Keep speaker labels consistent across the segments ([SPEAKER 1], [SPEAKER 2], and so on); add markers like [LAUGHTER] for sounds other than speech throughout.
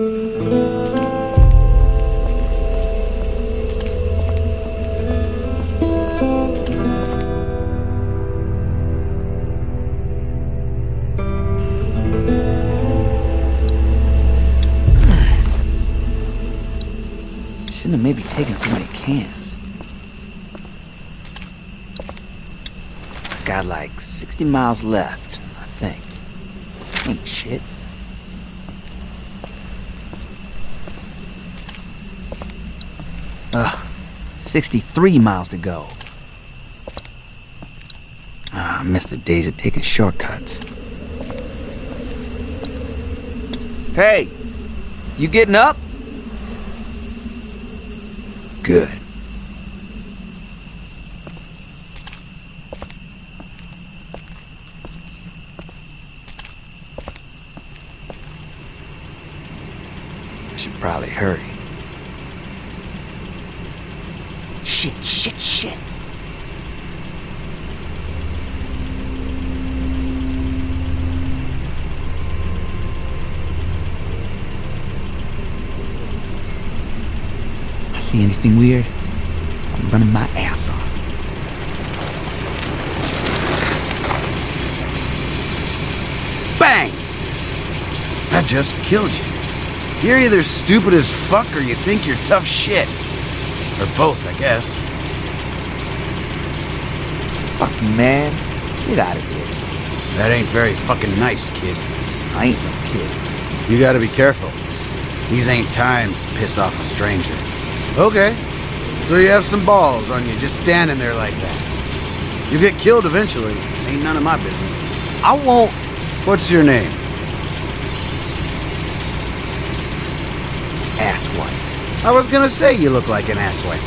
[SPEAKER 1] Shouldn't have maybe taken so many cans. Got like 60 miles left, I think. Ain't shit. Ugh, 63 miles to go. Ah, I miss the days of taking shortcuts. Hey, you getting up? Good. I should probably hurry. Shit, shit, shit. I see anything weird? I'm running my ass off.
[SPEAKER 2] Bang! That just killed you. You're either stupid as fuck or you think you're tough shit. Or both, I guess.
[SPEAKER 1] Fucking man. Get out of here.
[SPEAKER 2] That ain't very fucking nice, kid.
[SPEAKER 1] I ain't no kid.
[SPEAKER 2] You gotta be careful. These ain't times to piss off a stranger. Okay. So you have some balls on you just standing there like that. You get killed eventually. Ain't none of my business.
[SPEAKER 1] I won't.
[SPEAKER 2] What's your name?
[SPEAKER 1] Asswipe.
[SPEAKER 2] I was gonna say you look like an asswipe.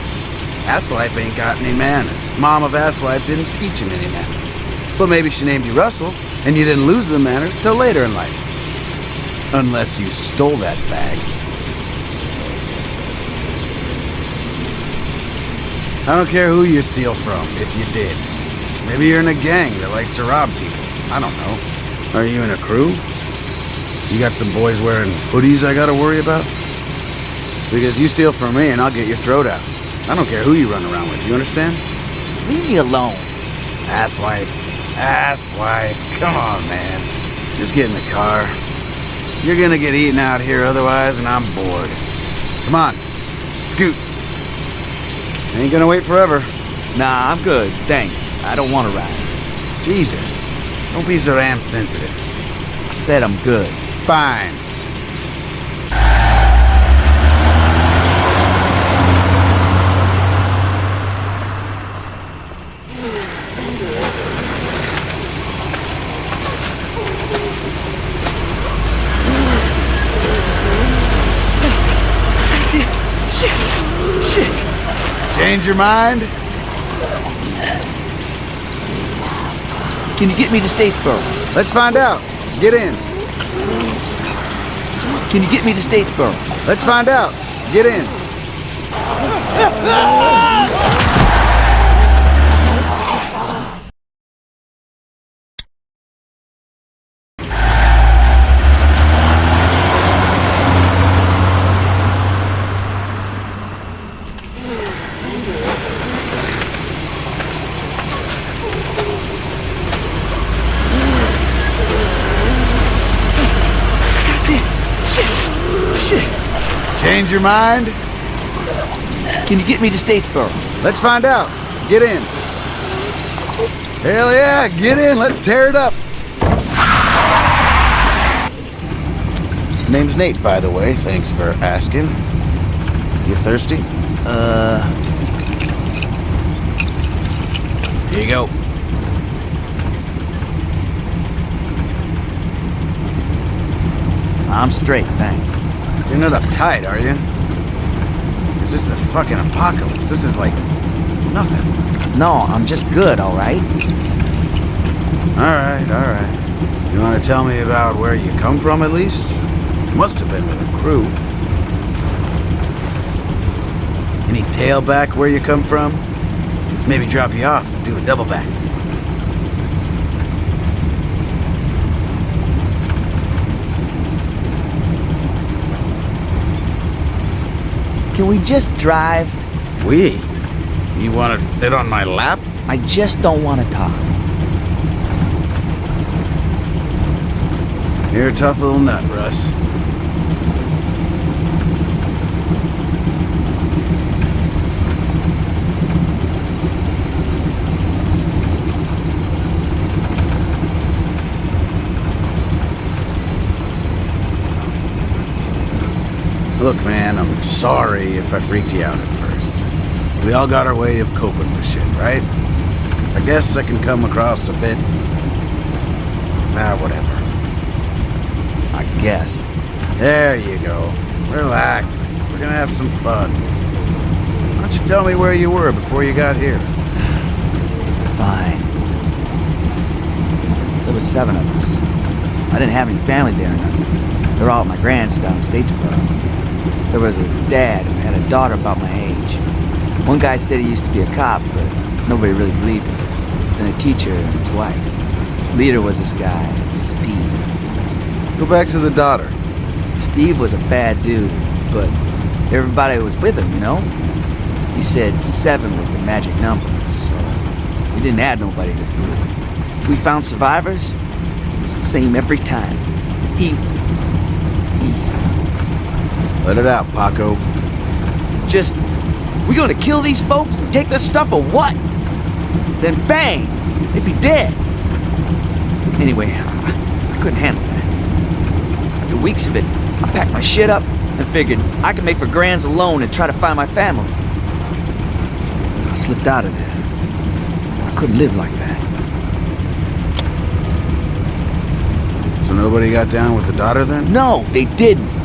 [SPEAKER 2] Asswipe ain't got any manners. Mom of Asswipe didn't teach him any manners. But maybe she named you Russell, and you didn't lose the manners till later in life. Unless you stole that bag. I don't care who you steal from, if you did. Maybe you're in a gang that likes to rob people. I don't know. Are you in a crew? You got some boys wearing hoodies I gotta worry about? Because you steal from me and I'll get your throat out. I don't care who you run around with, you understand?
[SPEAKER 1] Leave me alone.
[SPEAKER 2] Asswipe. Asswipe. Come on, man. Just get in the car. You're gonna get eaten out here otherwise, and I'm bored. Come on. Scoot. Ain't gonna wait forever.
[SPEAKER 1] Nah, I'm good. Thanks. I don't want to ride.
[SPEAKER 2] Jesus. Don't be so damn sensitive.
[SPEAKER 1] I said I'm good.
[SPEAKER 2] Fine.
[SPEAKER 1] Shit! Shit!
[SPEAKER 2] Change your mind?
[SPEAKER 1] Can you get me to Statesboro?
[SPEAKER 2] Let's find out. Get in.
[SPEAKER 1] Can you get me to Statesboro?
[SPEAKER 2] Let's find out. Get in. [LAUGHS] your mind?
[SPEAKER 1] Can you get me to Statesboro?
[SPEAKER 2] Let's find out. Get in. Hell yeah, get in. Let's tear it up. Name's Nate, by the way. Thanks for asking. You thirsty?
[SPEAKER 1] Uh,
[SPEAKER 2] Here you go.
[SPEAKER 1] I'm straight, thanks.
[SPEAKER 2] You're not uptight, are you? This is the fucking apocalypse. This is like nothing.
[SPEAKER 1] No, I'm just good, alright?
[SPEAKER 2] Alright, alright. You want to tell me about where you come from, at least? You must have been with a crew. Any tailback where you come from? Maybe drop you off, do a double back.
[SPEAKER 1] Can we just drive?
[SPEAKER 2] We? You want to sit on my lap?
[SPEAKER 1] I just don't want to talk.
[SPEAKER 2] You're a tough little nut, Russ. Look, man, I'm sorry if I freaked you out at first. We all got our way of coping with shit, right? I guess I can come across a bit. Ah, whatever.
[SPEAKER 1] I guess.
[SPEAKER 2] There you go. Relax. We're gonna have some fun. Why don't you tell me where you were before you got here? [SIGHS]
[SPEAKER 1] Fine. There was seven of us. I didn't have any family there or nothing. They're all at my grand's down in Statesboro. There was a dad who had a daughter about my age. One guy said he used to be a cop, but nobody really believed him. Then a teacher and his wife. Leader was this guy, Steve.
[SPEAKER 2] Go back to the daughter.
[SPEAKER 1] Steve was a bad dude, but everybody was with him, you know? He said seven was the magic number, so we didn't add nobody to the group. If we found survivors, it was the same every time. He... he...
[SPEAKER 2] Let it out, Paco.
[SPEAKER 1] just... We gonna kill these folks and take their stuff or what? Then bang! They'd be dead. Anyway, I, I couldn't handle that. After weeks of it, I packed my shit up and figured I could make for Grands alone and try to find my family. I slipped out of there. I couldn't live like that.
[SPEAKER 2] So nobody got down with the daughter then?
[SPEAKER 1] No, they didn't.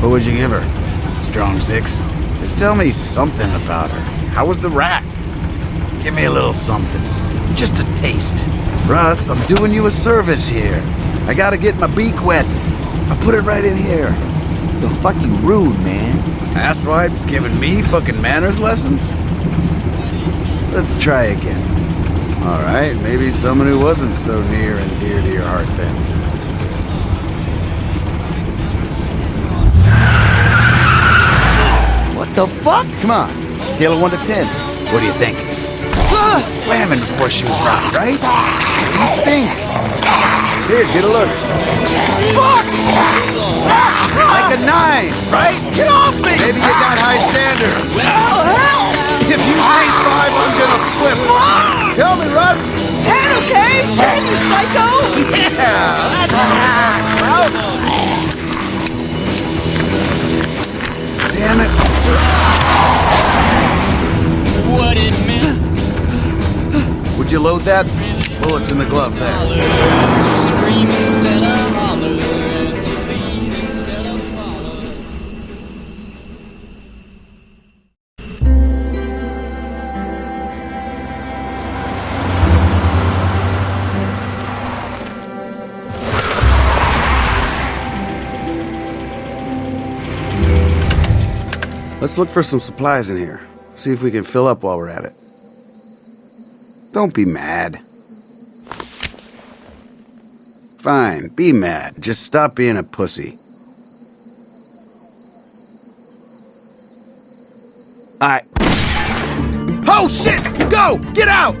[SPEAKER 2] What would you give her? Strong six? Just tell me something about her. How was the rack? Give me a little something. Just a taste. Russ, I'm doing you a service here. I gotta get my beak wet. I put it right in here.
[SPEAKER 1] You're fucking rude, man.
[SPEAKER 2] Asswipes giving me fucking manners lessons? Let's try again. Alright, maybe someone who wasn't so near and dear to your heart then.
[SPEAKER 1] The fuck?
[SPEAKER 2] Come on, scale of 1 to 10. What do you think? Slamming before she was rocked, right? What do you think? Here, get a look. Fuck! Ah, like a 9, right? Get off me! Maybe you got high standards. Well, if you say 5, I'm gonna flip. Tell me, Russ.
[SPEAKER 1] Ten, okay? Ten, you psycho!
[SPEAKER 2] Yeah, that's [LAUGHS] well. Damn it. Would you load that? Bullets in the glove there.
[SPEAKER 3] to scream instead of holler, and to lead instead of follow.
[SPEAKER 2] Let's look for some supplies in here. See if we can fill up while we're at it. Don't be mad. Fine, be mad. Just stop being a pussy.
[SPEAKER 1] Alright,
[SPEAKER 2] Oh shit! Go! Get out!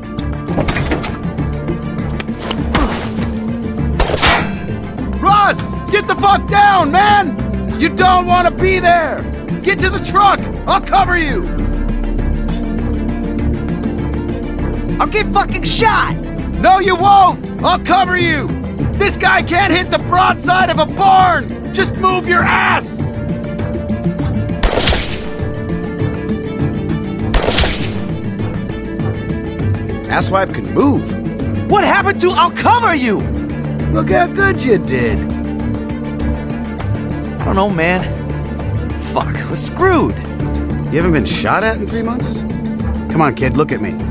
[SPEAKER 2] Russ! Get the fuck down, man! You don't want to be there! Get to the truck! I'll cover you!
[SPEAKER 1] I'll get fucking shot!
[SPEAKER 2] No, you won't! I'll cover you! This guy can't hit the broadside of a barn! Just move your ass! Asswipe can move.
[SPEAKER 1] What happened to I'll cover you?
[SPEAKER 2] Look how good you did.
[SPEAKER 1] I don't know, man. Fuck, we're screwed.
[SPEAKER 2] You haven't been shot at in three months? Come on, kid, look at me.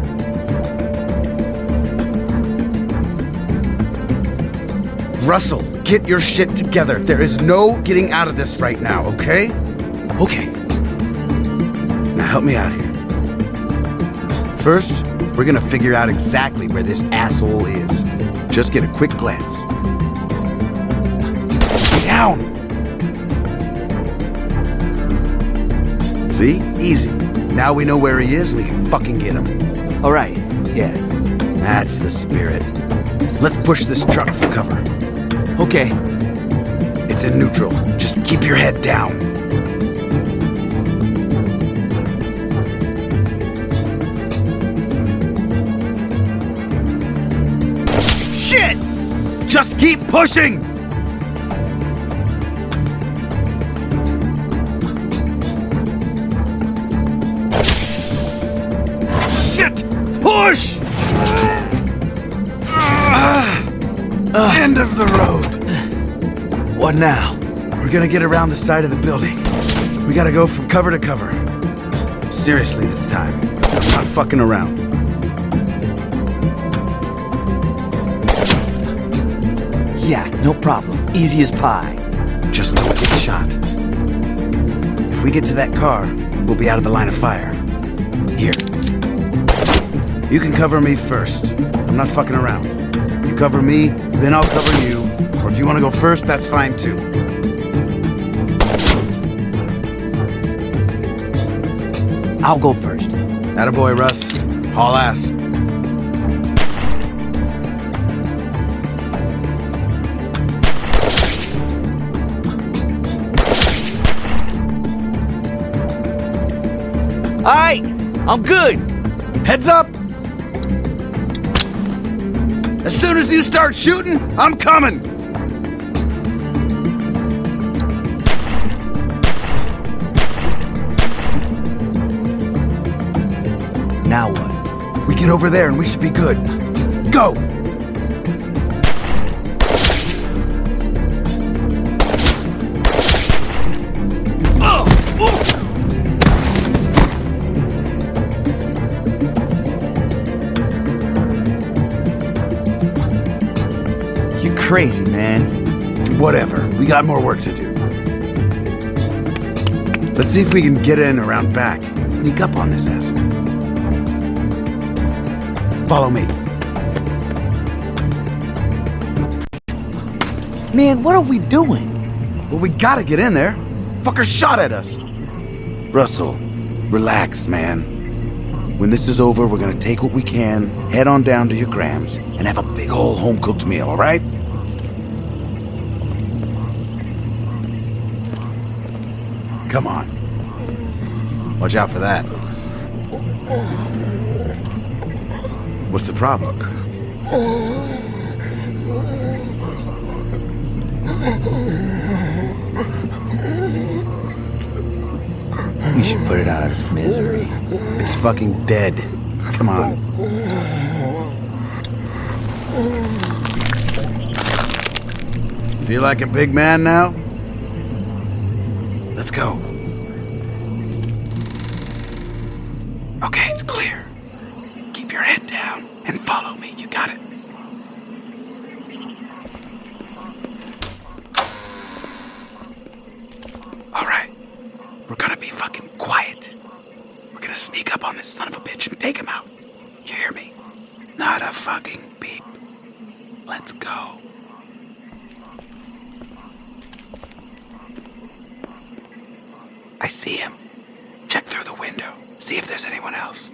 [SPEAKER 2] Russell, get your shit together. There is no getting out of this right now, okay?
[SPEAKER 1] Okay,
[SPEAKER 2] Now help me out here. First, we're gonna figure out exactly where this asshole is. Just get a quick glance. Down! See? Easy. Now we know where he is, we can fucking get him.
[SPEAKER 1] All right, yeah.
[SPEAKER 2] That's the spirit. Let's push this truck for cover.
[SPEAKER 1] Okay.
[SPEAKER 2] It's in neutral. Just keep your head down. Shit! Just keep pushing!
[SPEAKER 1] Now?
[SPEAKER 2] We're gonna get around the side of the building. We gotta go from cover to cover. Seriously this time. I'm not fucking around.
[SPEAKER 1] Yeah, no problem. Easy as pie.
[SPEAKER 2] Just don't get shot. If we get to that car, we'll be out of the line of fire. Here. You can cover me first. I'm not fucking around. Cover me, then I'll cover you. Or if you want to go first, that's fine too.
[SPEAKER 1] I'll go first.
[SPEAKER 2] Attaboy, Russ. Haul ass.
[SPEAKER 1] All right, I'm good.
[SPEAKER 2] Heads up! As soon as you start shooting, I'm coming!
[SPEAKER 1] Now what?
[SPEAKER 2] We get over there and we should be good. Go!
[SPEAKER 1] Crazy, man.
[SPEAKER 2] Whatever. We got more work to do. Let's see if we can get in around back. Sneak up on this asshole. Follow me.
[SPEAKER 1] Man, what are we doing?
[SPEAKER 2] Well, we gotta get in there. Fucker shot at us. Russell, relax, man. When this is over, we're gonna take what we can, head on down to your Grams, and have a big ol' home cooked meal, alright? Come Watch out for that. What's the problem?
[SPEAKER 1] We should put it out of its misery.
[SPEAKER 2] It's fucking dead. Come on. Feel like a big man now? Let's go. Okay, it's clear. Keep your head down and follow me. You got it. All right. We're gonna be fucking quiet. We're gonna sneak up on this son of a bitch and take him out. You hear me? Not a fucking peep. Let's go. I see him. Check through the window. See if there's anyone else.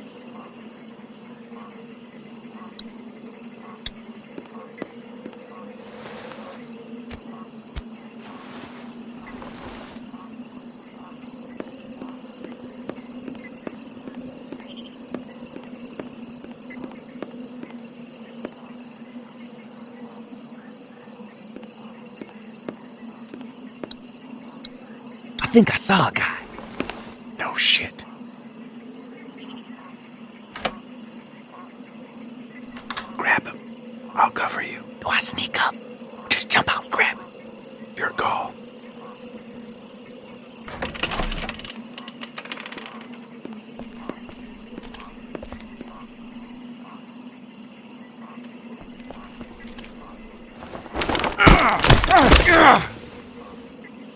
[SPEAKER 1] I think I saw a guy.
[SPEAKER 2] No shit. Grab him. I'll cover you.
[SPEAKER 1] Do I sneak up? Just jump out and grab it.
[SPEAKER 2] Your call.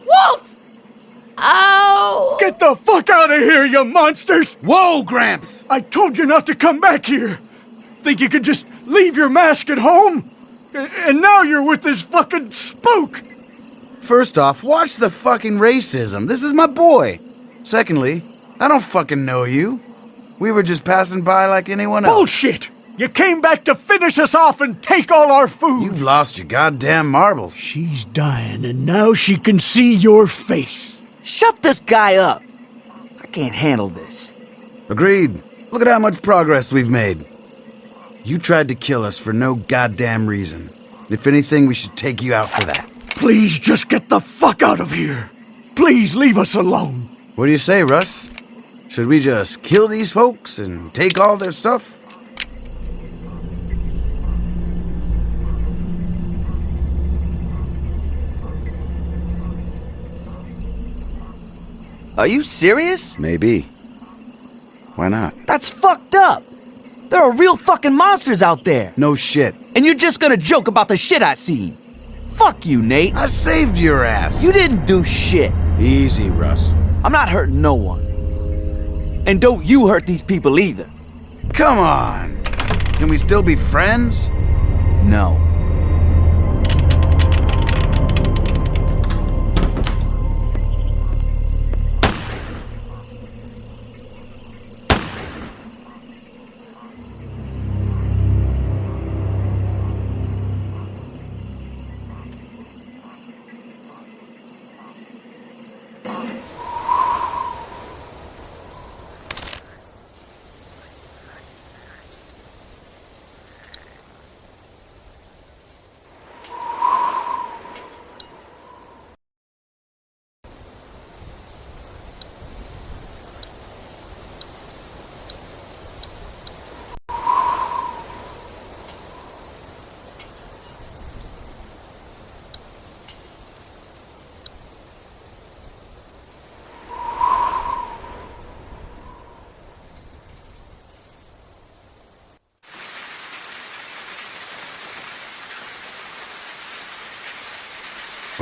[SPEAKER 4] Walt! Oh!
[SPEAKER 5] Get the fuck out of here, you monsters!
[SPEAKER 2] Whoa, Gramps!
[SPEAKER 5] I told you not to come back here. Think you could just leave your mask at home? And now you're with this fucking spook.
[SPEAKER 2] First off, watch the fucking racism. This is my boy. Secondly, I don't fucking know you. We were just passing by like anyone else.
[SPEAKER 5] Bullshit! You came back to finish us off and take all our food!
[SPEAKER 2] You've lost your goddamn marbles.
[SPEAKER 5] She's dying, and now she can see your face.
[SPEAKER 1] Shut this guy up. I can't handle this.
[SPEAKER 2] Agreed. Look at how much progress we've made. You tried to kill us for no goddamn reason. If anything, we should take you out for that.
[SPEAKER 5] Please just get the fuck out of here. Please leave us alone.
[SPEAKER 2] What do you say, Russ? Should we just kill these folks and take all their stuff?
[SPEAKER 1] Are you serious?
[SPEAKER 2] Maybe. Why not?
[SPEAKER 1] That's fucked up. There are real fucking monsters out there.
[SPEAKER 2] No shit.
[SPEAKER 1] And you're just gonna joke about the shit I seen. Fuck you, Nate.
[SPEAKER 2] I saved your ass.
[SPEAKER 1] You didn't do shit.
[SPEAKER 2] Easy, Russ.
[SPEAKER 1] I'm not hurting no one. And don't you hurt these people either.
[SPEAKER 2] Come on. Can we still be friends?
[SPEAKER 1] No.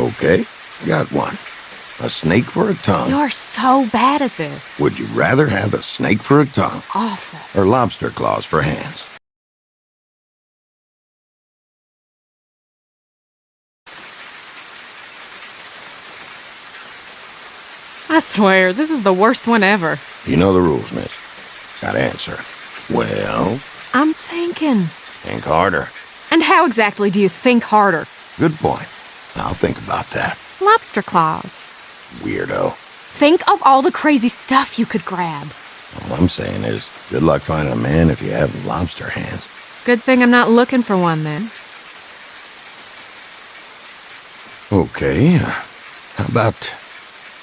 [SPEAKER 6] Okay, got one. A snake for a tongue.
[SPEAKER 4] You're so bad at this.
[SPEAKER 6] Would you rather have a snake for a tongue
[SPEAKER 4] Awful.
[SPEAKER 6] or lobster claws for hands?
[SPEAKER 4] I swear, this is the worst one ever.
[SPEAKER 6] You know the rules, miss. Got to answer. Well,
[SPEAKER 4] I'm thinking.
[SPEAKER 6] think harder.
[SPEAKER 4] And how exactly do you think harder?
[SPEAKER 6] Good point. I'll think about that.
[SPEAKER 4] Lobster claws.
[SPEAKER 6] Weirdo.
[SPEAKER 4] Think of all the crazy stuff you could grab.
[SPEAKER 6] All I'm saying is, good luck finding a man if you have lobster hands.
[SPEAKER 4] Good thing I'm not looking for one then.
[SPEAKER 6] Okay, uh, how about...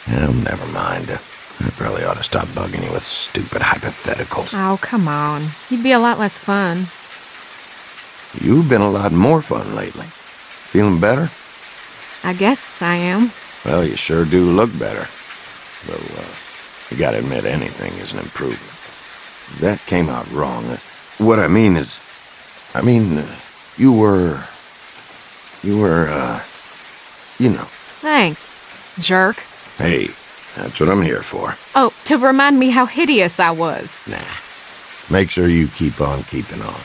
[SPEAKER 6] Oh, never mind. I probably ought to stop bugging you with stupid hypotheticals.
[SPEAKER 4] Oh, come on. You'd be a lot less fun.
[SPEAKER 6] You've been a lot more fun lately. Feeling better?
[SPEAKER 4] I guess I am.
[SPEAKER 6] Well, you sure do look better. Though, uh, you gotta admit anything is an improvement. That came out wrong. Uh, What I mean is, I mean, uh, you were, you were, uh, you know.
[SPEAKER 4] Thanks, jerk.
[SPEAKER 6] Hey, that's what I'm here for.
[SPEAKER 4] Oh, to remind me how hideous I was.
[SPEAKER 6] Nah. Make sure you keep on keeping on.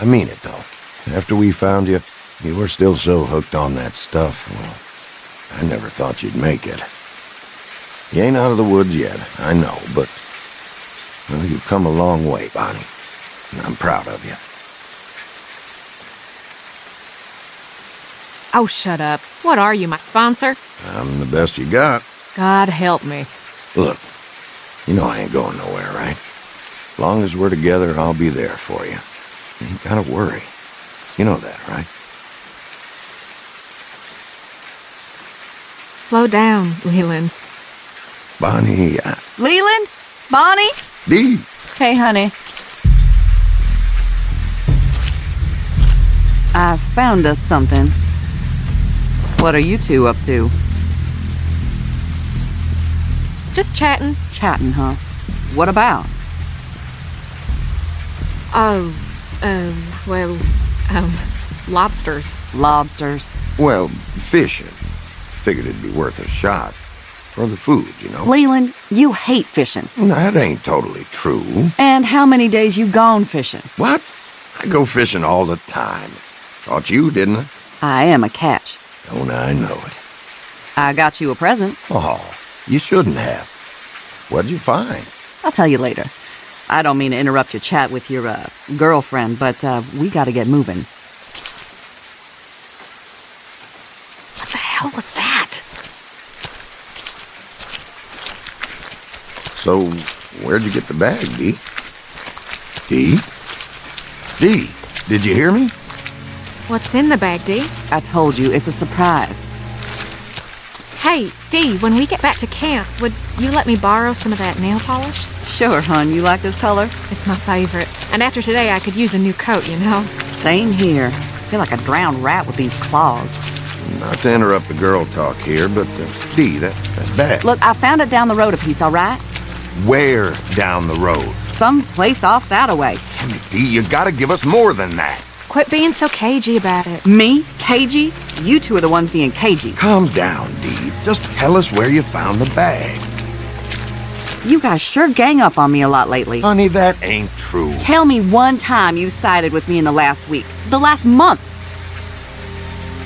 [SPEAKER 6] I mean it, though. After we found you, you were still so hooked on that stuff. Well, I never thought you'd make it. You ain't out of the woods yet, I know, but... Well, you've come a long way, Bonnie. And I'm proud of you.
[SPEAKER 4] Oh, shut up. What are you, my sponsor?
[SPEAKER 6] I'm the best you got.
[SPEAKER 4] God help me.
[SPEAKER 6] Look, you know I ain't going nowhere, right? Long as we're together, I'll be there for you. You ain't gotta worry. You know that, right?
[SPEAKER 4] Slow down, Leland.
[SPEAKER 6] Bonnie, I...
[SPEAKER 7] Leland? Bonnie?
[SPEAKER 6] Dee,
[SPEAKER 7] Hey, honey. I found us something. What are you two up to?
[SPEAKER 4] Just chatting.
[SPEAKER 7] Chatting, huh? What about?
[SPEAKER 4] Oh, um, well, um, lobsters.
[SPEAKER 7] Lobsters.
[SPEAKER 6] well, fishing. Figured it'd be worth a shot. For the food, you know?
[SPEAKER 7] Leland, you hate fishing.
[SPEAKER 6] That ain't totally true.
[SPEAKER 7] And how many days you gone fishing?
[SPEAKER 6] What? I go fishing all the time. Thought you, didn't I?
[SPEAKER 7] I am a catch.
[SPEAKER 6] Don't I know it.
[SPEAKER 7] I got you a present.
[SPEAKER 6] Oh, You shouldn't have. What'd you find?
[SPEAKER 7] I'll tell you later. I don't mean to interrupt your chat with your uh, girlfriend, but uh, we gotta get moving.
[SPEAKER 4] What the hell was that?
[SPEAKER 6] So, where'd you get the bag, Dee? Dee? Dee, did you hear me?
[SPEAKER 4] What's in the bag, Dee?
[SPEAKER 7] I told you, it's a surprise.
[SPEAKER 4] Hey, Dee, when we get back to camp, would you let me borrow some of that nail polish?
[SPEAKER 7] Sure, hon, you like this color?
[SPEAKER 4] It's my favorite. And after today, I could use a new coat, you know?
[SPEAKER 7] Same here. I feel like a drowned rat with these claws.
[SPEAKER 6] Not to interrupt the girl talk here, but uh, Dee, that, that's bad.
[SPEAKER 7] Look, I found it down the road a piece, all right?
[SPEAKER 6] Where down the road?
[SPEAKER 7] Some place off that away.
[SPEAKER 6] Damn it, Dee, you gotta give us more than that.
[SPEAKER 4] Quit being so cagey about it.
[SPEAKER 7] Me? Cagey? You two are the ones being cagey.
[SPEAKER 6] Calm down, Dee. Just tell us where you found the bag.
[SPEAKER 7] You guys sure gang up on me a lot lately.
[SPEAKER 6] Honey, that ain't true.
[SPEAKER 7] Tell me one time you sided with me in the last week. The last month.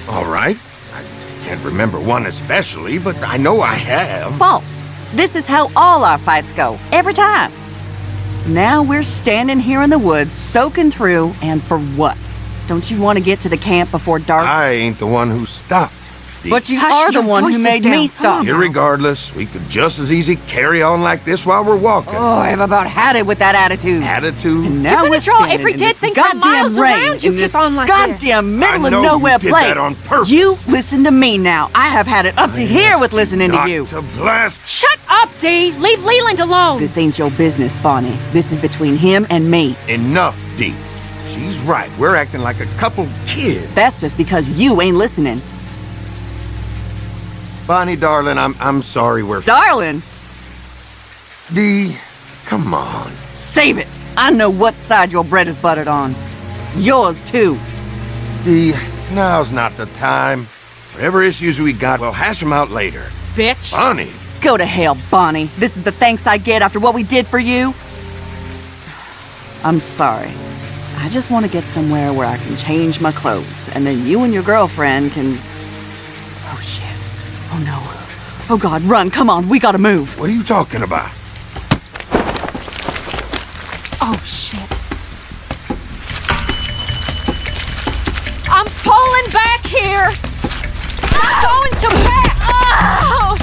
[SPEAKER 6] All right. I can't remember one especially, but I know I have.
[SPEAKER 7] False. This is how all our fights go. Every time. Now we're standing here in the woods, soaking through, and for what? Don't you want to get to the camp before dark?
[SPEAKER 6] I ain't the one who stopped. Dee.
[SPEAKER 7] but you
[SPEAKER 4] Hush,
[SPEAKER 7] are the one who made
[SPEAKER 4] down.
[SPEAKER 7] me
[SPEAKER 4] Come
[SPEAKER 7] stop.
[SPEAKER 4] on.
[SPEAKER 6] Irregardless, we could just as easy carry on like this while we're walking.
[SPEAKER 7] Oh, I've about had it with that attitude.
[SPEAKER 6] Attitude.
[SPEAKER 7] And now
[SPEAKER 4] You're gonna
[SPEAKER 7] we're
[SPEAKER 4] draw
[SPEAKER 7] standing
[SPEAKER 4] every
[SPEAKER 7] in
[SPEAKER 4] dead
[SPEAKER 7] this
[SPEAKER 4] thing for
[SPEAKER 7] goddamn
[SPEAKER 4] miles
[SPEAKER 7] rain
[SPEAKER 4] around. You
[SPEAKER 7] in
[SPEAKER 4] keep on like this.
[SPEAKER 7] goddamn middle
[SPEAKER 6] I
[SPEAKER 7] of
[SPEAKER 6] know you
[SPEAKER 7] nowhere
[SPEAKER 6] did
[SPEAKER 7] place.
[SPEAKER 6] that on purpose.
[SPEAKER 7] You listen to me now. I have had it up to here with listening to you.
[SPEAKER 6] to blast.
[SPEAKER 4] Shut up, Dee! Leave Leland alone!
[SPEAKER 7] This ain't your business, Bonnie. This is between him and me.
[SPEAKER 6] Enough, Dee. She's right. We're acting like a couple kids.
[SPEAKER 7] That's just because you ain't listening.
[SPEAKER 6] Bonnie, darling, I'm I'm sorry we're
[SPEAKER 7] Darling,
[SPEAKER 6] Dee. Come on.
[SPEAKER 7] save it. I know what side your bread is buttered on. Yours, too.
[SPEAKER 6] Dee, now's not the time. Whatever issues we got, we'll hash them out later.
[SPEAKER 4] Bitch!
[SPEAKER 6] Bonnie.
[SPEAKER 7] Go to hell, Bonnie. This is the thanks I get after what we did for you. I'm sorry. I just want to get somewhere where I can change my clothes, and then you and your girlfriend can. Oh, shit. Oh, no. Oh, God, run. Come on. We gotta move.
[SPEAKER 6] What are you talking about?
[SPEAKER 4] Oh, shit. I'm falling back here! Stop going so fast! Oh!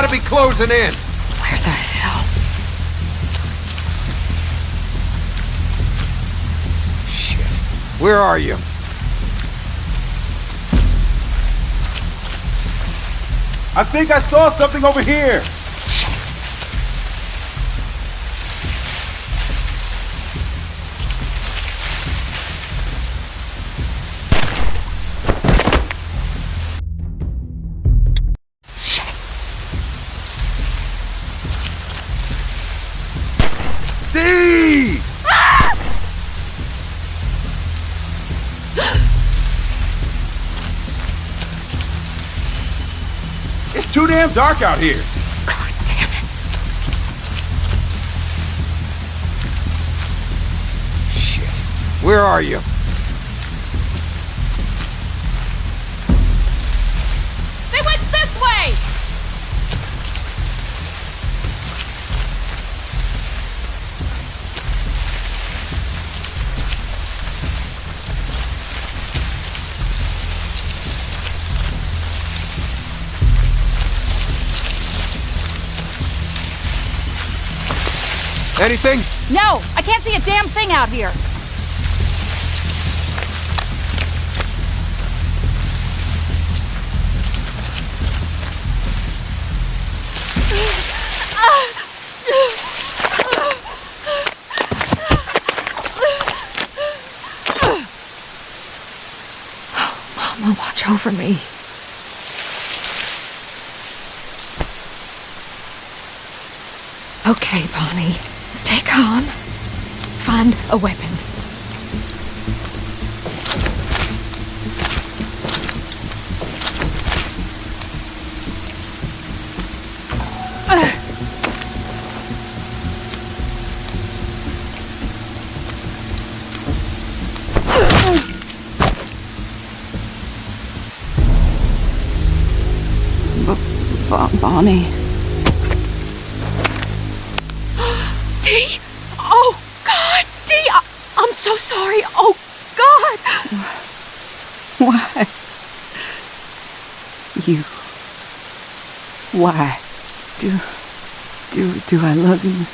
[SPEAKER 6] Gotta be closing in.
[SPEAKER 4] Where the hell?
[SPEAKER 6] Shit. Where are you?
[SPEAKER 8] I think I saw something over here. Damn dark out here.
[SPEAKER 4] God damn it.
[SPEAKER 6] Shit. Where are you?
[SPEAKER 8] Anything?
[SPEAKER 9] No, I can't see a damn thing out here.
[SPEAKER 4] Mama, watch over me. Okay, Bonnie. Stay calm. Find a weapon.
[SPEAKER 7] Bo- Bonnie.
[SPEAKER 4] Dee! Oh, God! Dee! I- I'm so sorry. Oh, God!
[SPEAKER 7] Why? You. Why? Do. Do. Do I love you?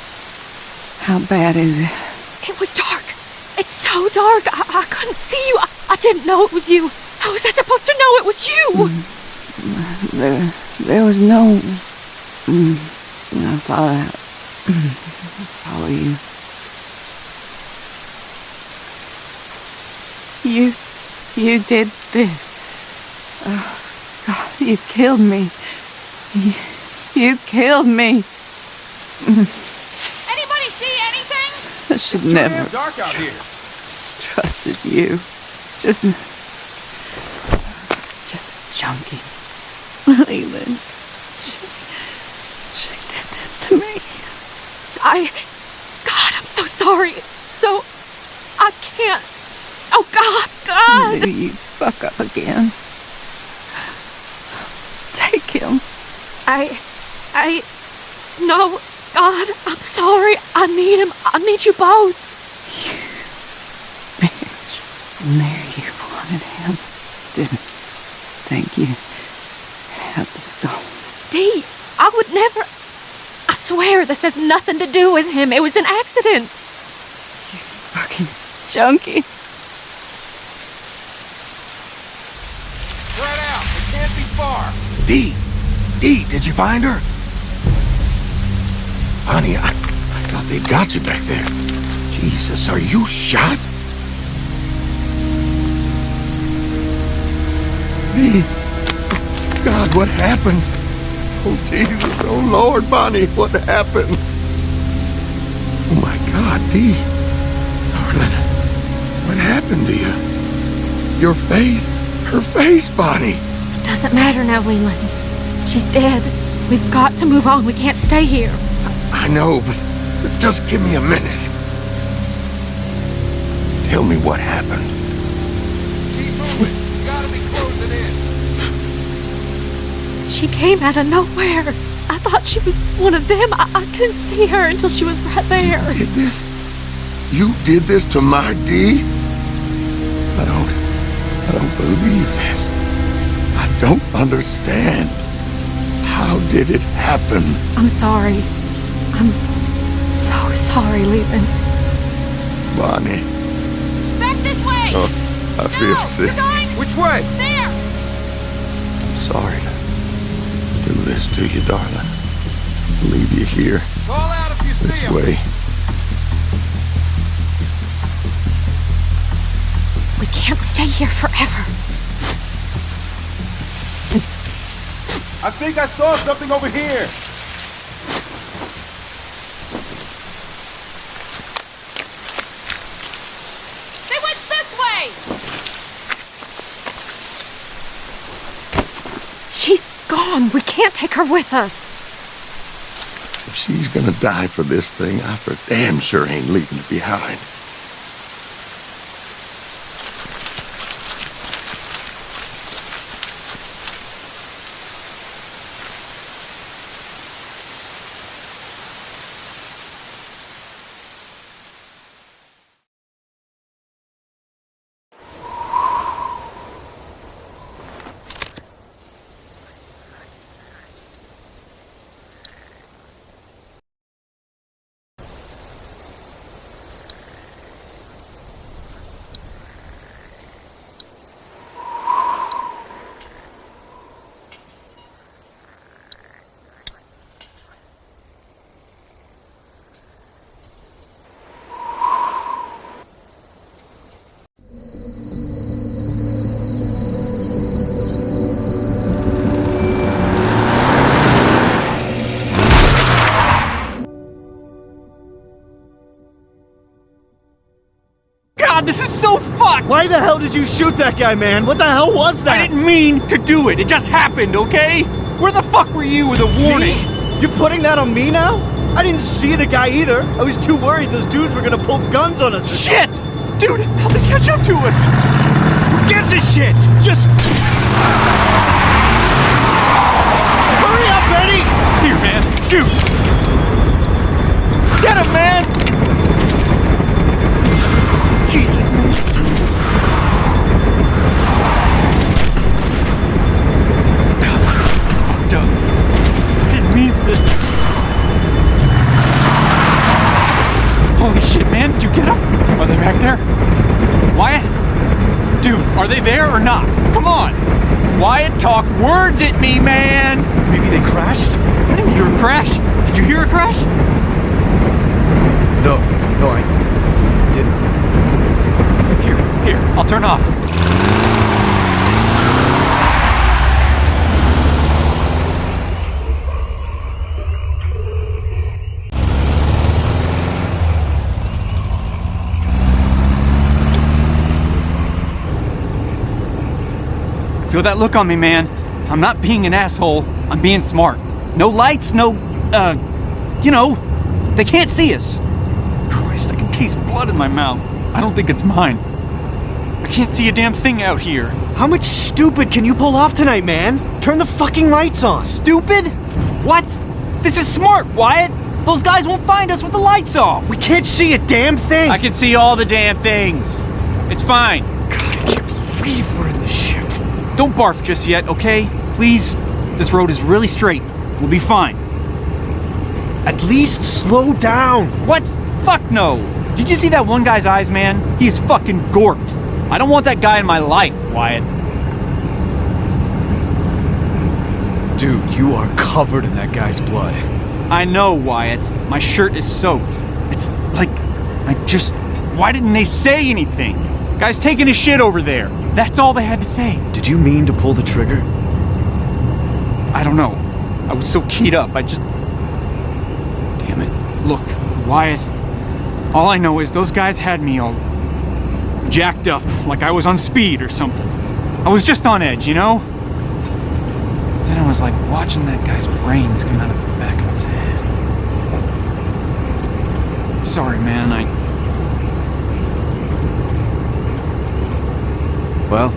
[SPEAKER 7] How bad is it?
[SPEAKER 4] It was dark. It's so dark. I, I couldn't see you. I, I didn't know it was you. How was I supposed to know it was you?
[SPEAKER 7] There. There was no. Mm, I thought I. I saw you. You. You did this. Oh, God, you killed me. You, you killed me.
[SPEAKER 9] Anybody see anything?
[SPEAKER 7] I should
[SPEAKER 8] Too
[SPEAKER 7] never
[SPEAKER 8] damn dark out here.
[SPEAKER 7] trusted you. Just. Just a junkie. Leland. She. She did this to me.
[SPEAKER 4] I. So sorry. So. I can't. Oh, God, God!
[SPEAKER 7] Maybe you fuck up again. Take him.
[SPEAKER 4] I. I. No, God, I'm sorry. I need him. I need you both. You.
[SPEAKER 7] Bitch. And there you wanted him. Didn't Thank you had the stones.
[SPEAKER 4] Dee, I would never. I swear this has nothing to do with him. It was an accident.
[SPEAKER 7] You fucking junkie.
[SPEAKER 8] Spread out. It can't be far.
[SPEAKER 6] Dee! Dee, did you find her? Honey, I, I thought they'd got you back there. Jesus, are you shot? Dee! God, what happened? Oh, Jesus, oh, Lord, Bonnie, what happened? Oh, my God, Dee. Darling, what happened to you? Your face, her face, Bonnie.
[SPEAKER 4] It doesn't matter now, Leland. She's dead. We've got to move on. We can't stay here.
[SPEAKER 6] I know, but just give me a minute. Tell me what happened.
[SPEAKER 4] She came out of nowhere. I thought she was one of them. I, I didn't see her until she was right there.
[SPEAKER 6] Did this? You did this to my Dee? I don't. I don't believe this. I don't understand. How did it happen?
[SPEAKER 4] I'm sorry. I'm so sorry, Leland.
[SPEAKER 6] Bonnie,
[SPEAKER 9] Back this way!
[SPEAKER 6] Oh, I feel
[SPEAKER 9] no,
[SPEAKER 6] sick.
[SPEAKER 9] you're going
[SPEAKER 8] Which way?
[SPEAKER 9] there!
[SPEAKER 6] I'm sorry to do this to you, darling. Leave you here
[SPEAKER 8] Call out if you see
[SPEAKER 6] this
[SPEAKER 8] him.
[SPEAKER 6] way.
[SPEAKER 4] We can't stay here forever.
[SPEAKER 8] I think I saw something over here.
[SPEAKER 9] They went this way!
[SPEAKER 4] She's We can't take her with us.
[SPEAKER 6] If she's gonna die for this thing, I for damn sure ain't leaving it behind.
[SPEAKER 5] This is so fucked!
[SPEAKER 10] Why the hell did you shoot that guy, man? What the hell was that?
[SPEAKER 5] I didn't mean to do it. It just happened, okay? Where the fuck were you with a warning?
[SPEAKER 10] Me? You putting that on me now? I didn't see the guy either. I was too worried those dudes were gonna pull guns on us.
[SPEAKER 5] Shit! Dude, how'd they catch up to us? Who gives a shit? Just.
[SPEAKER 10] Hurry up, Eddie!
[SPEAKER 5] Here, man. Shoot! Get him, man! Jesus, man. God, fucked up. I didn't mean for this. Holy shit, man. Did you get them? Are they back there? Wyatt? Dude, are they there or not? Come on! Wyatt, talk words at me, man!
[SPEAKER 10] Maybe they crashed?
[SPEAKER 5] I didn't hear a crash. Did you hear a crash?
[SPEAKER 10] No, no, I didn't.
[SPEAKER 5] Here, here, I'll turn off. Feel that look on me, man. I'm not being an asshole. I'm being smart. No lights, no, uh, you know, they can't see us. Christ, I can taste blood in my mouth. I don't think it's mine. I can't see a damn thing out here.
[SPEAKER 10] How much stupid can you pull off tonight, man? Turn the fucking lights on.
[SPEAKER 5] Stupid? What? This is smart, Wyatt. Those guys won't find us with the lights off.
[SPEAKER 10] We can't see a damn thing.
[SPEAKER 5] I can see all the damn things. It's fine.
[SPEAKER 10] God, I can't believe we're in this shit.
[SPEAKER 5] Don't barf just yet, okay? Please. This road is really straight. We'll be fine.
[SPEAKER 10] At least slow down.
[SPEAKER 5] What? Fuck no. Did you see that one guy's eyes, man? He is fucking gorked. I don't want that guy in my life, Wyatt.
[SPEAKER 10] Dude, you are covered in that guy's blood.
[SPEAKER 5] I know, Wyatt. My shirt is soaked. It's like, I just. Why didn't they say anything? Guy's taking his shit over there. That's all they had to say.
[SPEAKER 10] Did you mean to pull the trigger?
[SPEAKER 5] I don't know. I was so keyed up, I just. Damn it. Look, Wyatt. All I know is those guys had me all jacked up, like I was on speed or something. I was just on edge, you know? Then I was like watching that guy's brains come out of the back of his head. Sorry, man, I.
[SPEAKER 10] Well,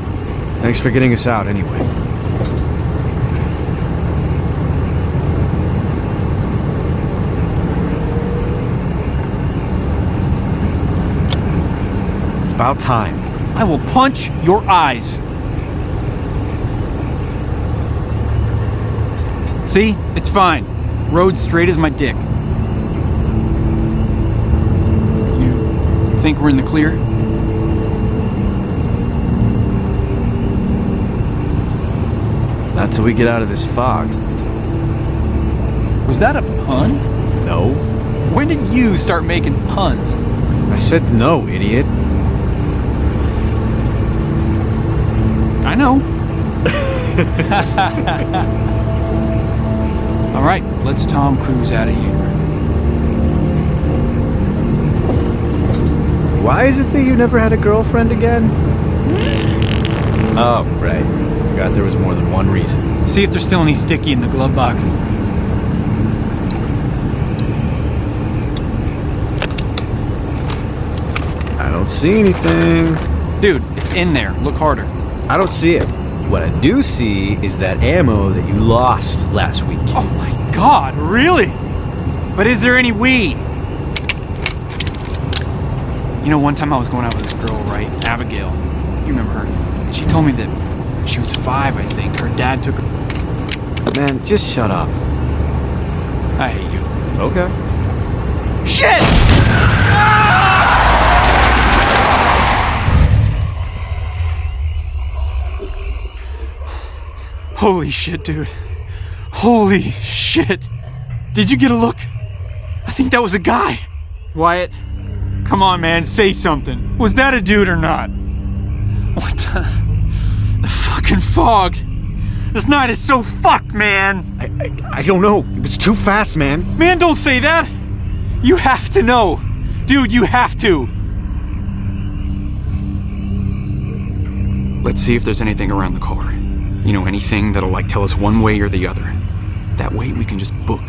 [SPEAKER 10] thanks for getting us out anyway. About time.
[SPEAKER 5] I will punch your eyes. See? It's fine. Road straight as my dick. You think we're in the clear?
[SPEAKER 10] Not till we get out of this fog.
[SPEAKER 5] Was that a pun?
[SPEAKER 10] No.
[SPEAKER 5] When did you start making puns?
[SPEAKER 10] I said no, idiot.
[SPEAKER 5] I know. [LAUGHS] All right, let's Tom Cruise out of here.
[SPEAKER 10] Why is it that you never had a girlfriend again? Oh, right. Forgot there was more than one reason.
[SPEAKER 5] See if there's still any sticky in the glove box.
[SPEAKER 10] I don't see anything.
[SPEAKER 5] Dude, it's in there. Look harder.
[SPEAKER 10] I don't see it. What I do see is that ammo that you lost last week.
[SPEAKER 5] Oh my god, really? But is there any weed? You know, one time I was going out with this girl, right? Abigail. You remember her? And she told me that she was five, I think. Her dad took her.
[SPEAKER 10] Man, just shut up.
[SPEAKER 5] I hate you.
[SPEAKER 10] Okay.
[SPEAKER 5] Shit! Holy shit, dude. Holy shit. Did you get a look? I think that was a guy. Wyatt, come on, man, say something. Was that a dude or not? What the? The fucking fog. This night is so fucked, man.
[SPEAKER 10] I, I, I don't know. It was too fast, man.
[SPEAKER 5] Man, don't say that. You have to know. Dude, you have to. Let's see if there's anything around the car. You know, anything that'll like tell us one way or the other. That way we can just book.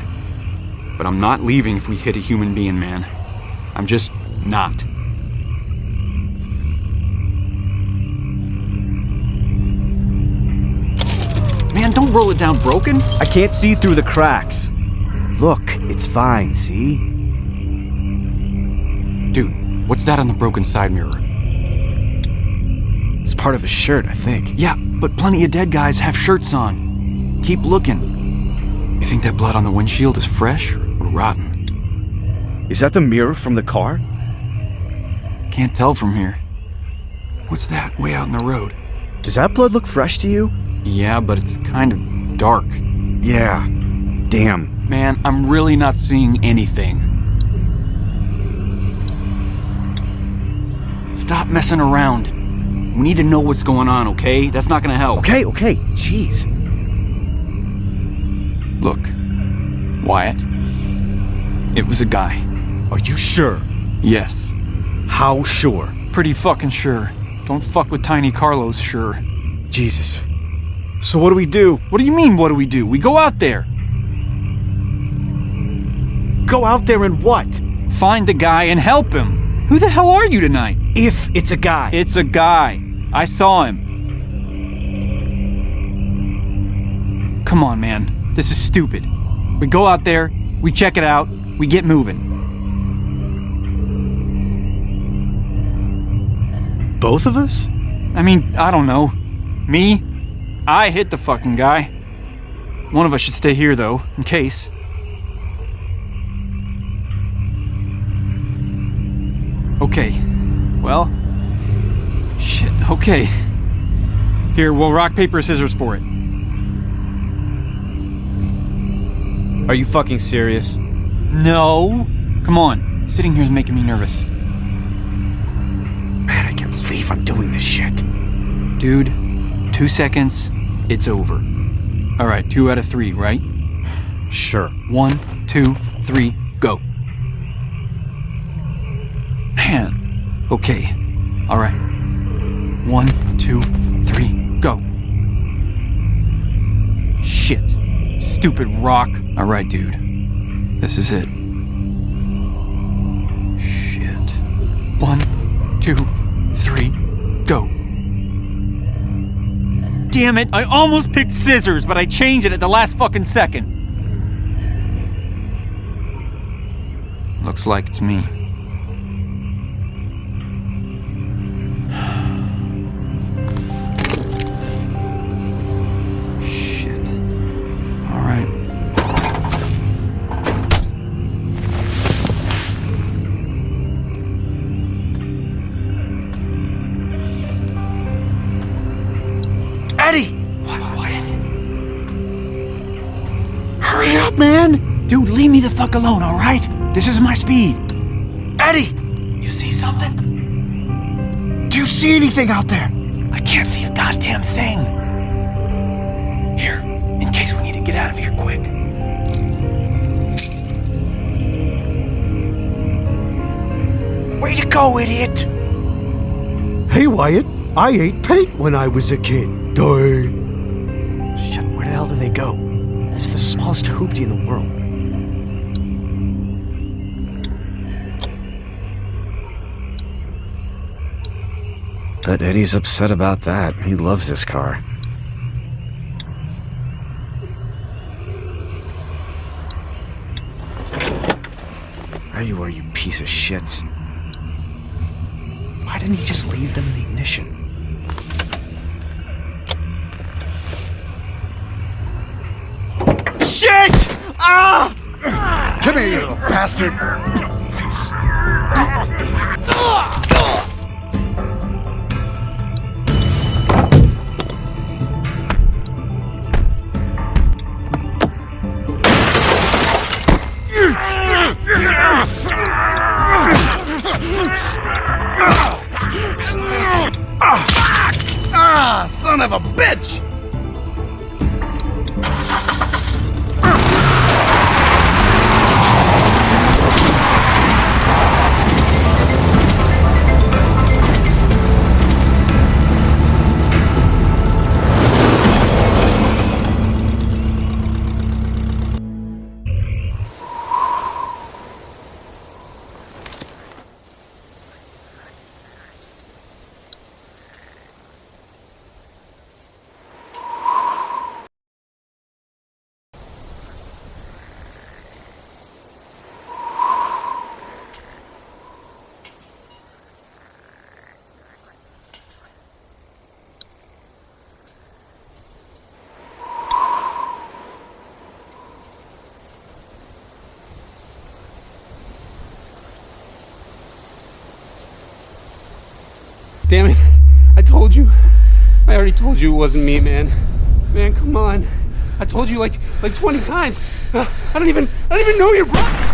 [SPEAKER 5] But I'm not leaving if we hit a human being, man. I'm just not. Man, don't roll it down broken.
[SPEAKER 10] I can't see through the cracks.
[SPEAKER 1] Look, it's fine, see?
[SPEAKER 5] Dude, what's that on the broken side mirror?
[SPEAKER 1] It's part of his shirt, I think.
[SPEAKER 5] Yeah, but plenty of dead guys have shirts on. Keep looking. You think that blood on the windshield is fresh or rotten?
[SPEAKER 10] Is that the mirror from the car?
[SPEAKER 5] Can't tell from here. What's that way out in the road?
[SPEAKER 10] Does that blood look fresh to you?
[SPEAKER 5] Yeah, but it's kind of dark.
[SPEAKER 10] Yeah. Damn.
[SPEAKER 5] Man, I'm really not seeing anything. Stop messing around. We need to know what's going on, okay? That's not gonna help.
[SPEAKER 10] Okay, okay. Jeez.
[SPEAKER 5] Look, Wyatt. It was a guy.
[SPEAKER 10] Are you sure?
[SPEAKER 5] Yes.
[SPEAKER 10] How sure?
[SPEAKER 5] Pretty fucking sure. Don't fuck with Tiny Carlos, sure.
[SPEAKER 10] Jesus. So what do we do?
[SPEAKER 5] What do you mean, what do we do? We go out there.
[SPEAKER 10] Go out there and what?
[SPEAKER 5] Find the guy and help him. Who the hell are you tonight?
[SPEAKER 10] If it's a guy.
[SPEAKER 5] It's a guy. I saw him. Come on, man. This is stupid. We go out there, we check it out, we get moving.
[SPEAKER 10] Both of us?
[SPEAKER 5] I mean, I don't know. Me? I hit the fucking guy. One of us should stay here, though, in case. Okay. Well. Shit, okay. Here, we'll rock, paper, scissors for it.
[SPEAKER 10] Are you fucking serious?
[SPEAKER 5] No. Come on. Sitting here is making me nervous.
[SPEAKER 1] Man, I can't believe I'm doing this shit.
[SPEAKER 5] Dude, two seconds, it's over. All right, two out of three, right?
[SPEAKER 10] Sure.
[SPEAKER 5] One, two, three, go. Man. Okay. All right. One, two, three, go. Shit. Stupid rock. All right, dude. This is it. Shit. One, two, three, go. Damn it, I almost picked scissors, but I changed it at the last fucking second. Looks like it's me. Leave me the fuck alone, all right? This is my speed.
[SPEAKER 1] Eddie!
[SPEAKER 5] You see something?
[SPEAKER 1] Do you see anything out there?
[SPEAKER 5] I can't see a goddamn thing. Here, in case we need to get out of here quick.
[SPEAKER 1] Way to go, idiot!
[SPEAKER 11] Hey, Wyatt, I ate paint when I was a kid. Die.
[SPEAKER 1] Shit, where the hell do they go? It's the smallest hoopty in the world. Bet Eddie's upset about that. He loves this car. There you are, you piece of shits. Why didn't you just leave them in the ignition?
[SPEAKER 11] Shit! Ah! Come here, you little bastard!
[SPEAKER 2] Son of a bitch!
[SPEAKER 12] Damn it. [LAUGHS] I told you. I already told you it wasn't me, man. Man, come on. I told you like like 20 times. [SIGHS] I don't even I don't even know your brother.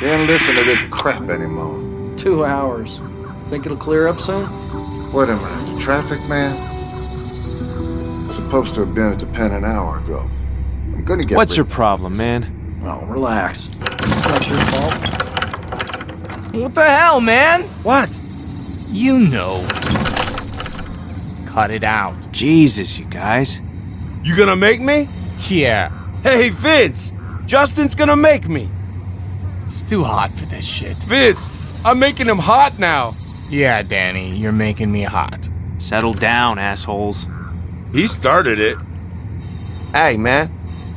[SPEAKER 6] Can't listen to this crap anymore.
[SPEAKER 5] Two hours. Think it'll clear up soon?
[SPEAKER 6] What am I, the traffic man? Supposed to have been at the pen an hour ago. I'm gonna get
[SPEAKER 13] What's your problem, man?
[SPEAKER 5] Oh, relax. It's not your fault.
[SPEAKER 14] What the hell, man?
[SPEAKER 15] What?
[SPEAKER 14] You know. Cut it out.
[SPEAKER 13] Jesus, you guys.
[SPEAKER 8] You gonna make me?
[SPEAKER 14] Yeah.
[SPEAKER 8] Hey, Vince! Justin's gonna make me!
[SPEAKER 14] It's too hot for this shit.
[SPEAKER 8] Vince, I'm making him hot now!
[SPEAKER 14] Yeah, Danny, you're making me hot.
[SPEAKER 13] Settle down, assholes.
[SPEAKER 8] He started it.
[SPEAKER 6] Hey, man.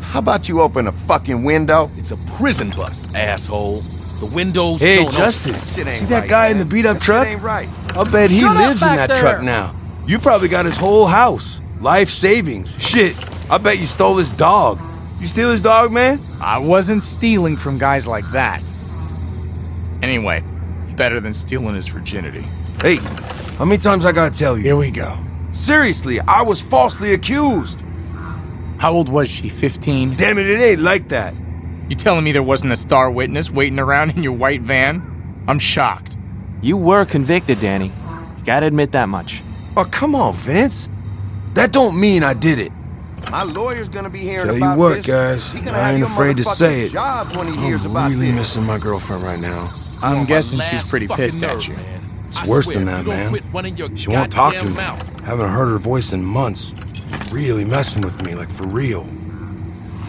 [SPEAKER 6] How about you open a fucking window?
[SPEAKER 16] It's a prison bus, asshole. The windows
[SPEAKER 8] Hey,
[SPEAKER 16] don't
[SPEAKER 8] Justin,
[SPEAKER 6] Shit ain't
[SPEAKER 8] see that
[SPEAKER 6] right,
[SPEAKER 8] guy in the beat up truck?
[SPEAKER 6] ain't right.
[SPEAKER 8] I'll bet he
[SPEAKER 5] Shut
[SPEAKER 8] lives in that
[SPEAKER 5] there.
[SPEAKER 8] truck now. You probably got his whole house. Life savings. Shit, I bet you stole his dog. You steal his dog, man?
[SPEAKER 14] I wasn't stealing from guys like that. Anyway, better than stealing his virginity.
[SPEAKER 8] Hey, how many times I gotta tell you?
[SPEAKER 14] Here we go.
[SPEAKER 8] Seriously, I was falsely accused.
[SPEAKER 14] How old was she? 15?
[SPEAKER 8] Damn it, it ain't like that.
[SPEAKER 14] You telling me there wasn't a star witness waiting around in your white van? I'm shocked.
[SPEAKER 13] You were convicted, Danny. You gotta admit that much.
[SPEAKER 8] Oh, come on, Vince. That don't mean I did it.
[SPEAKER 6] My lawyer's gonna be hearing
[SPEAKER 8] Tell
[SPEAKER 6] about
[SPEAKER 8] you what,
[SPEAKER 6] this.
[SPEAKER 8] guys, I ain't afraid to say it.
[SPEAKER 6] When he
[SPEAKER 8] I'm
[SPEAKER 6] about
[SPEAKER 8] really
[SPEAKER 6] this.
[SPEAKER 8] missing my girlfriend right now.
[SPEAKER 14] I'm guessing she's pretty
[SPEAKER 16] fucking
[SPEAKER 14] pissed at you.
[SPEAKER 16] man.
[SPEAKER 8] It's
[SPEAKER 16] I
[SPEAKER 8] worse
[SPEAKER 16] swear,
[SPEAKER 8] than that, man.
[SPEAKER 16] quit running your
[SPEAKER 8] She won't talk to
[SPEAKER 16] goddamn
[SPEAKER 8] me.
[SPEAKER 16] mouth.
[SPEAKER 8] Haven't heard her voice in months. Really messing with me, like for real.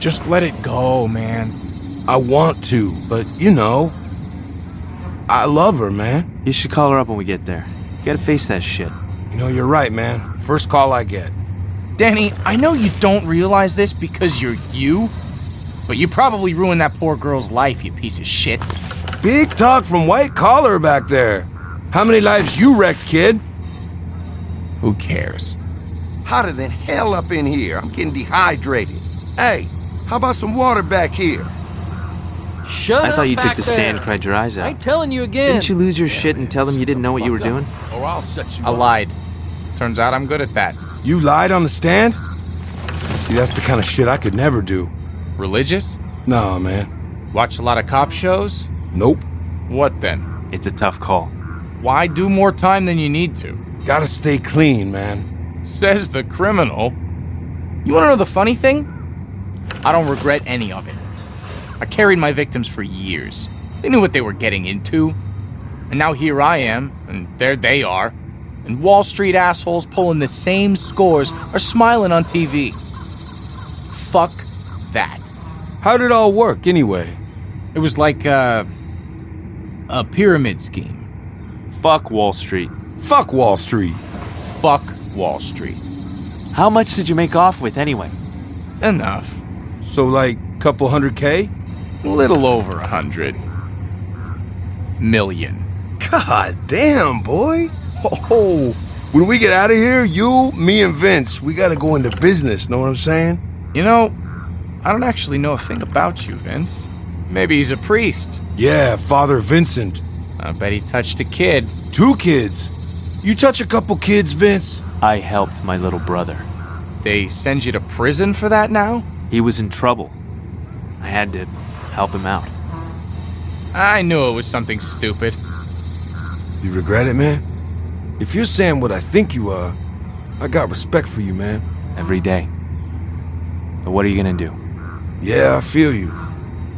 [SPEAKER 14] Just let it go, man.
[SPEAKER 8] I want to, but you know, I love her, man.
[SPEAKER 13] You should call her up when we get there. You gotta face that shit.
[SPEAKER 8] You know, you're right, man. First call I get.
[SPEAKER 14] Danny, I know you don't realize this because you're you, but you probably ruined that poor girl's life, you piece of shit.
[SPEAKER 8] Big talk from white collar back there. How many lives you wrecked, kid?
[SPEAKER 14] Who cares?
[SPEAKER 6] Hotter than hell up in here. I'm getting dehydrated. Hey, how about some water back here?
[SPEAKER 5] Shut up.
[SPEAKER 13] I thought you took
[SPEAKER 5] back
[SPEAKER 13] the stand and cried your eyes out.
[SPEAKER 5] I
[SPEAKER 13] out.
[SPEAKER 5] ain't telling you again.
[SPEAKER 13] Didn't you lose your shit and tell them you didn't know what you were doing?
[SPEAKER 16] Or I'll shut you
[SPEAKER 14] I
[SPEAKER 16] up.
[SPEAKER 14] lied. Turns out I'm good at that.
[SPEAKER 8] You lied on the stand? See, that's the kind of shit I could never do.
[SPEAKER 14] Religious?
[SPEAKER 8] Nah, man.
[SPEAKER 14] Watch a lot of cop shows?
[SPEAKER 8] Nope.
[SPEAKER 14] What then?
[SPEAKER 13] It's a tough call.
[SPEAKER 14] Why do more time than you need to?
[SPEAKER 8] Gotta stay clean, man.
[SPEAKER 14] Says the criminal. You wanna know the funny thing? I don't regret any of it. I carried my victims for years. They knew what they were getting into. And now here I am, and there they are. And Wall Street assholes pulling the same scores are smiling on TV. Fuck that.
[SPEAKER 8] How'd it all work, anyway?
[SPEAKER 14] It was like a, a pyramid scheme.
[SPEAKER 13] Fuck Wall Street.
[SPEAKER 8] Fuck Wall Street.
[SPEAKER 14] Fuck Wall Street.
[SPEAKER 13] How much did you make off with anyway?
[SPEAKER 14] Enough.
[SPEAKER 8] So, like, couple hundred K?
[SPEAKER 14] A little over a hundred. Million.
[SPEAKER 8] God damn, boy. Oh, when we get out of here, you, me, and Vince, we gotta go into business, know what I'm saying?
[SPEAKER 14] You know, I don't actually know a thing about you, Vince. Maybe he's a priest.
[SPEAKER 8] Yeah, Father Vincent.
[SPEAKER 14] I bet he touched a kid.
[SPEAKER 8] Two kids. You touch a couple kids, Vince?
[SPEAKER 13] I helped my little brother.
[SPEAKER 14] They send you to prison for that now?
[SPEAKER 13] He was in trouble. I had to help him out.
[SPEAKER 14] I knew it was something stupid.
[SPEAKER 8] You regret it, man? If you're saying what I think you are, I got respect for you, man.
[SPEAKER 13] Every day. But what are you gonna do?
[SPEAKER 8] Yeah, I feel you.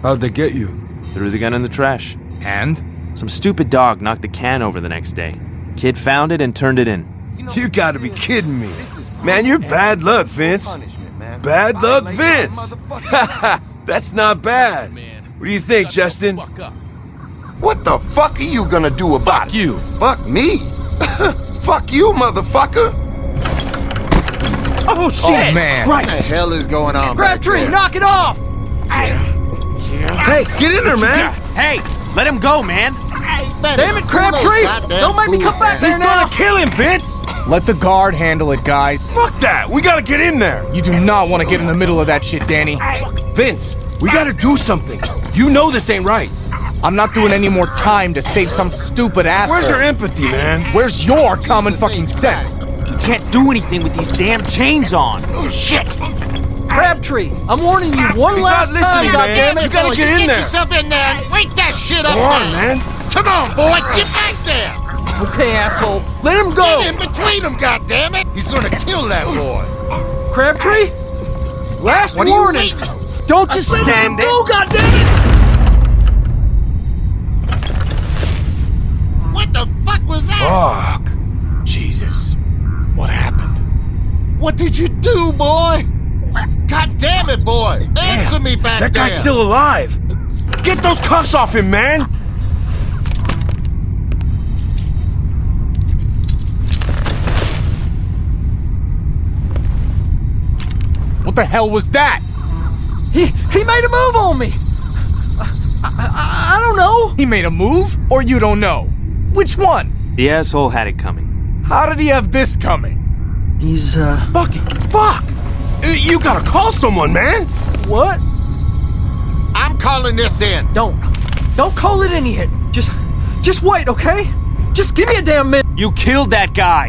[SPEAKER 8] How'd they get you?
[SPEAKER 13] Threw the gun in the trash.
[SPEAKER 14] And?
[SPEAKER 13] Some stupid dog knocked the can over the next day. Kid found it and turned it in.
[SPEAKER 8] You gotta be kidding me. Man, you're bad luck, Vince. Bad luck, Vince. [LAUGHS] That's not bad. What do you think, Justin?
[SPEAKER 17] What the fuck are you gonna do about
[SPEAKER 6] Fuck you.
[SPEAKER 17] it? Fuck me? [LAUGHS] fuck you, motherfucker!
[SPEAKER 5] Oh, oh shit!
[SPEAKER 14] Oh, man.
[SPEAKER 17] What the hell is going on? back
[SPEAKER 5] Crabtree, knock it off!
[SPEAKER 8] Hey, get in there, man.
[SPEAKER 13] Hey, let him go, man.
[SPEAKER 5] Damn it, Crabtree! Don't make me come back there
[SPEAKER 8] He's
[SPEAKER 5] now!
[SPEAKER 8] gonna kill him, Vince.
[SPEAKER 14] Let the guard handle it, guys.
[SPEAKER 8] Fuck that. We gotta get in there.
[SPEAKER 14] You do not want to get in the middle of that shit, Danny.
[SPEAKER 8] Vince, we gotta do something. You know this ain't right.
[SPEAKER 14] I'm not doing any more time to save some stupid asshole.
[SPEAKER 8] Where's your empathy, man?
[SPEAKER 14] Where's your common fucking sense?
[SPEAKER 13] You can't do anything with these damn chains on.
[SPEAKER 17] Oh, Shit!
[SPEAKER 5] Crabtree, I'm warning you one
[SPEAKER 8] He's
[SPEAKER 5] last
[SPEAKER 8] not
[SPEAKER 5] time,
[SPEAKER 8] listening, man.
[SPEAKER 5] goddammit!
[SPEAKER 8] You gotta get in there.
[SPEAKER 17] Get yourself in there and wake that shit up
[SPEAKER 8] Go on, man.
[SPEAKER 17] Come on, boy, get back there!
[SPEAKER 5] Okay, asshole, let him go!
[SPEAKER 17] Get in between them, goddammit! He's gonna kill that boy!
[SPEAKER 5] Crabtree? Last
[SPEAKER 17] What are you
[SPEAKER 5] warning!
[SPEAKER 13] Don't just
[SPEAKER 5] Let him
[SPEAKER 13] stand there.
[SPEAKER 5] go, goddammit!
[SPEAKER 17] The fuck was that?
[SPEAKER 8] Fuck.
[SPEAKER 14] Jesus. What happened?
[SPEAKER 17] What did you do, boy? God damn it, boy! Answer me back
[SPEAKER 8] That
[SPEAKER 17] there!
[SPEAKER 8] guy's still alive. Get those cuffs off him, man.
[SPEAKER 14] What the hell was that?
[SPEAKER 5] He, he made a move on me! I, I, I don't know!
[SPEAKER 14] He made a move, or you don't know? Which one?
[SPEAKER 13] The asshole had it coming.
[SPEAKER 14] How did he have this coming?
[SPEAKER 5] He's, uh...
[SPEAKER 8] Fucking fuck. Uh, You gotta call someone, man.
[SPEAKER 5] What?
[SPEAKER 17] I'm calling this in.
[SPEAKER 5] Don't. Don't call it in yet. Just, just wait, okay? Just give me a damn minute.
[SPEAKER 13] You killed that guy.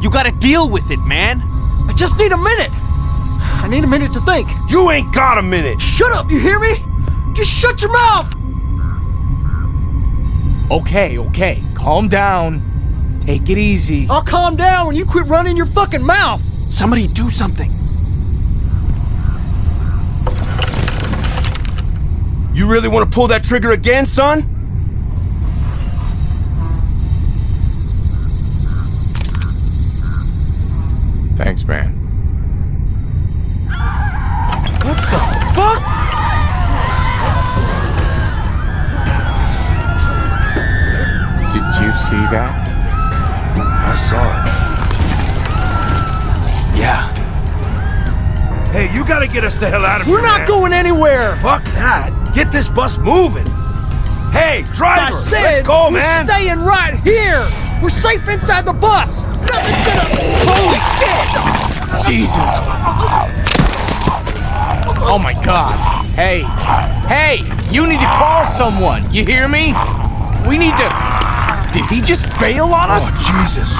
[SPEAKER 13] You gotta deal with it, man.
[SPEAKER 5] I just need a minute. I need a minute to think.
[SPEAKER 8] You ain't got a minute.
[SPEAKER 5] Shut up, you hear me? Just shut your mouth!
[SPEAKER 14] Okay, okay. Calm down. Take it easy.
[SPEAKER 5] I'll calm down when you quit running your fucking mouth.
[SPEAKER 13] Somebody do something.
[SPEAKER 8] You really want to pull that trigger again, son?
[SPEAKER 14] Thanks, man. See that?
[SPEAKER 8] I saw it.
[SPEAKER 13] Yeah.
[SPEAKER 8] Hey, you gotta get us the hell out of here.
[SPEAKER 5] We're not
[SPEAKER 8] man.
[SPEAKER 5] going anywhere.
[SPEAKER 8] Fuck that. Get this bus moving. Hey, driver,
[SPEAKER 5] I said
[SPEAKER 8] let's go,
[SPEAKER 5] we're
[SPEAKER 8] man.
[SPEAKER 5] staying right here. We're safe inside the bus. Nothing's gonna. Holy shit!
[SPEAKER 14] Jesus. Oh my god. Hey. Hey, you need to call someone. You hear me? We need to. Did he just bail on us?
[SPEAKER 8] Oh, Jesus.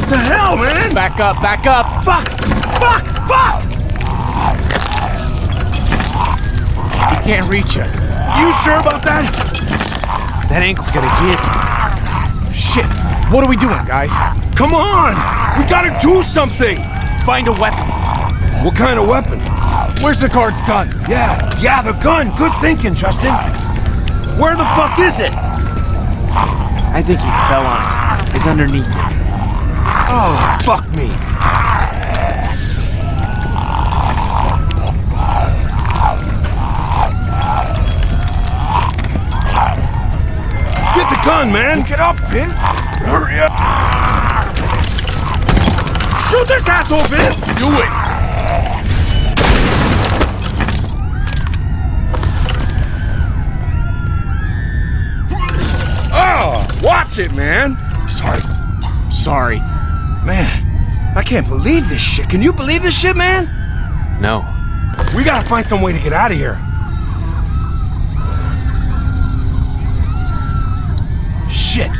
[SPEAKER 8] What the hell, man?
[SPEAKER 14] Back up, back up.
[SPEAKER 8] Fuck! Fuck! Fuck!
[SPEAKER 14] He can't reach us.
[SPEAKER 8] You sure about that?
[SPEAKER 13] That ankle's gonna get.
[SPEAKER 14] Shit. What are we doing, guys?
[SPEAKER 8] Come on! We gotta do something!
[SPEAKER 13] Find a weapon.
[SPEAKER 8] What kind of weapon?
[SPEAKER 14] Where's the guard's gun?
[SPEAKER 8] Yeah, yeah, the gun. Good thinking, Justin. Where the fuck is it?
[SPEAKER 13] I think he fell on it. It's underneath it.
[SPEAKER 8] Oh, fuck me. Get the gun, man.
[SPEAKER 17] Get up, Vince!
[SPEAKER 8] Hurry up. Shoot this asshole, Vince.
[SPEAKER 17] Do it!
[SPEAKER 8] Watch it, man.
[SPEAKER 14] Sorry. Sorry.
[SPEAKER 8] Man, I can't believe this shit. Can you believe this shit, man?
[SPEAKER 13] No.
[SPEAKER 8] We gotta find some way to get out of here. Shit.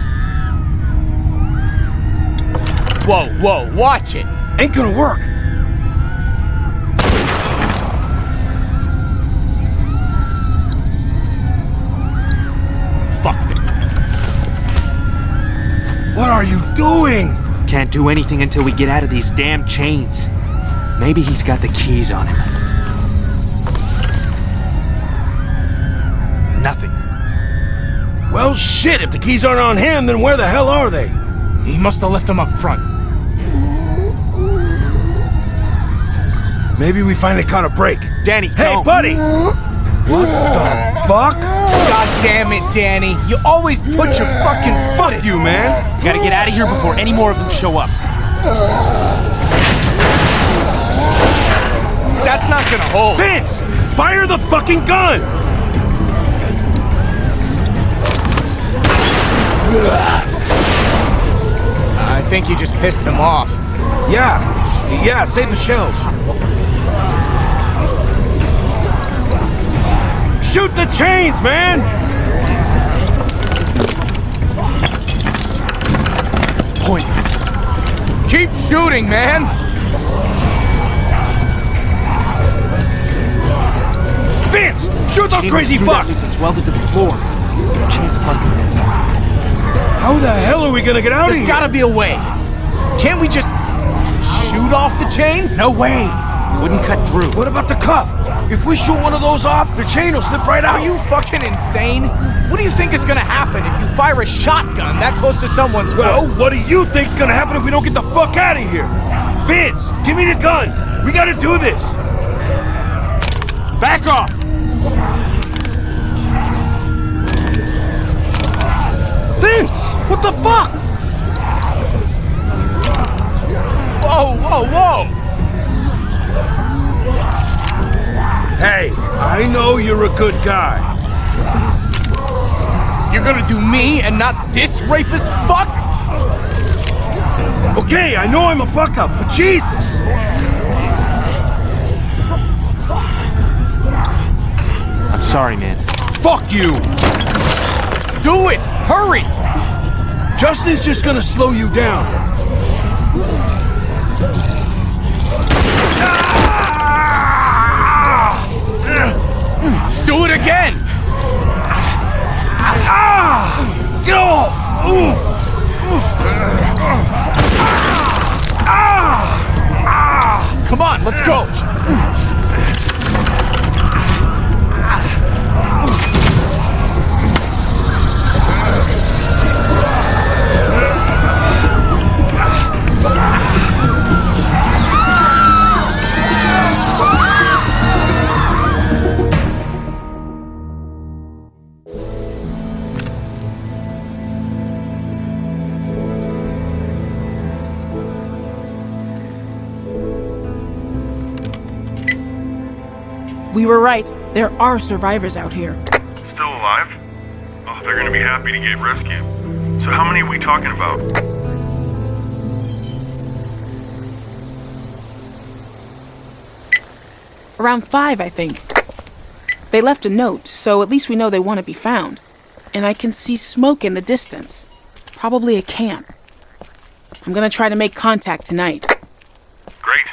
[SPEAKER 14] Whoa, whoa, watch it.
[SPEAKER 8] Ain't gonna work. You doing?
[SPEAKER 13] Can't do anything until we get out of these damn chains. Maybe he's got the keys on him. Nothing.
[SPEAKER 8] Well, shit, if the keys aren't on him, then where the hell are they?
[SPEAKER 14] He must have left them up front.
[SPEAKER 8] Maybe we finally caught a break.
[SPEAKER 13] Danny,
[SPEAKER 8] Hey,
[SPEAKER 13] don't.
[SPEAKER 8] buddy! What the fuck?
[SPEAKER 14] God damn it, Danny. You always put your fucking foot
[SPEAKER 8] Fuck you, man!
[SPEAKER 13] You Gotta get out of here before any more of them show up.
[SPEAKER 14] That's not gonna hold.
[SPEAKER 8] Vince! Fire the fucking gun!
[SPEAKER 14] I think you just pissed them off.
[SPEAKER 8] Yeah, yeah, save the shells. Shoot the chains, man!
[SPEAKER 14] Point. Keep shooting, man.
[SPEAKER 8] Vince! Shoot those crazy fucks!
[SPEAKER 13] that's welded to the floor. No chance of busting it.
[SPEAKER 8] How the hell are we gonna get out
[SPEAKER 14] There's
[SPEAKER 8] of here?
[SPEAKER 14] There's gotta be a way. Can't we just shoot off the chains?
[SPEAKER 13] No way! Wouldn't cut through.
[SPEAKER 8] What about the cuff? If we shoot one of those off, the chain will slip right out.
[SPEAKER 14] Are you fucking insane? What do you think is gonna happen if you fire a shotgun that close to someone's
[SPEAKER 8] Well,
[SPEAKER 14] foot?
[SPEAKER 8] what do you think's gonna happen if we don't get the fuck out of here? Vince, give me the gun. We gotta do this.
[SPEAKER 13] Back off!
[SPEAKER 8] Vince, what the fuck?
[SPEAKER 14] Whoa, whoa, whoa!
[SPEAKER 8] Hey, I know you're a good guy.
[SPEAKER 14] You're gonna do me and not this rapist fuck?
[SPEAKER 8] Okay, I know I'm a fuck up, but Jesus.
[SPEAKER 13] I'm sorry, man.
[SPEAKER 8] Fuck you.
[SPEAKER 14] Do it! Hurry!
[SPEAKER 8] Justin's just gonna slow you down.
[SPEAKER 14] Do it again! Come on, let's go!
[SPEAKER 18] We were right. There are survivors out here.
[SPEAKER 12] Still alive? Oh, they're gonna be happy to get rescued. So how many are we talking about?
[SPEAKER 18] Around five, I think. They left a note, so at least we know they want to be found. And I can see smoke in the distance. Probably a camp. I'm gonna try to make contact tonight.
[SPEAKER 12] Great.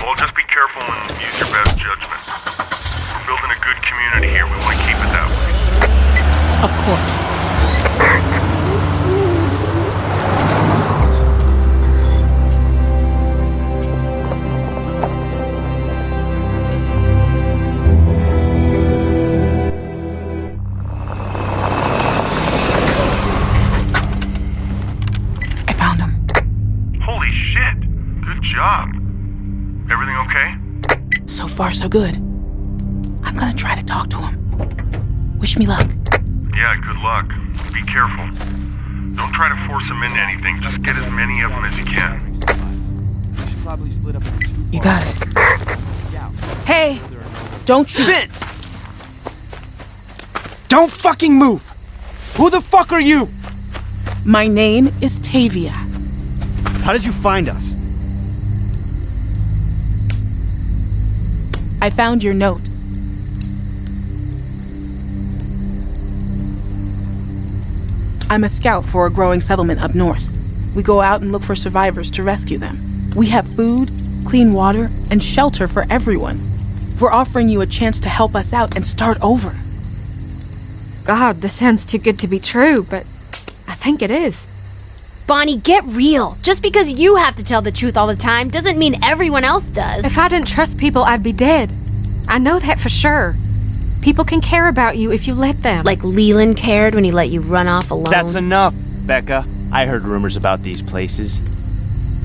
[SPEAKER 12] Well, just be careful and use your best judgment. We're building a good community here. We want to keep it that way.
[SPEAKER 18] Of course. I found him.
[SPEAKER 12] Holy shit! Good job. Everything okay?
[SPEAKER 18] So far, so good. Wish me luck.
[SPEAKER 12] Yeah, good luck. Be careful. Don't try to force them into anything. Just get as many of them as you can.
[SPEAKER 18] You got it. Hey! Don't shoot.
[SPEAKER 14] Vince! Don't fucking move! Who the fuck are you?
[SPEAKER 18] My name is Tavia.
[SPEAKER 10] How did you find us?
[SPEAKER 18] I found your note. I'm a scout for a growing settlement up north. We go out and look for survivors to rescue them. We have food, clean water, and shelter for everyone. We're offering you a chance to help us out and start over.
[SPEAKER 4] God, this sounds too good to be true, but I think it is.
[SPEAKER 19] Bonnie, get real. Just because you have to tell the truth all the time doesn't mean everyone else does.
[SPEAKER 4] If I didn't trust people, I'd be dead. I know that for sure. People can care about you if you let them.
[SPEAKER 19] Like Leland cared when he let you run off alone.
[SPEAKER 5] That's enough, Becca. I heard rumors about these places.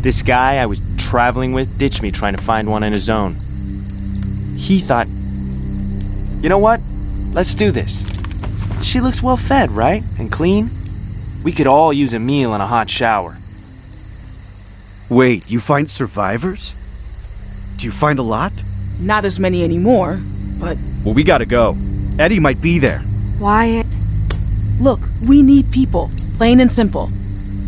[SPEAKER 5] This guy I was traveling with ditched me trying to find one in his own. He thought, you know what? Let's do this. She looks well fed, right? And clean? We could all use a meal and a hot shower.
[SPEAKER 10] Wait, you find survivors? Do you find a lot?
[SPEAKER 18] Not as many anymore, but
[SPEAKER 10] Well, we gotta go. Eddie might be there.
[SPEAKER 4] Wyatt.
[SPEAKER 18] look, we need people, plain and simple.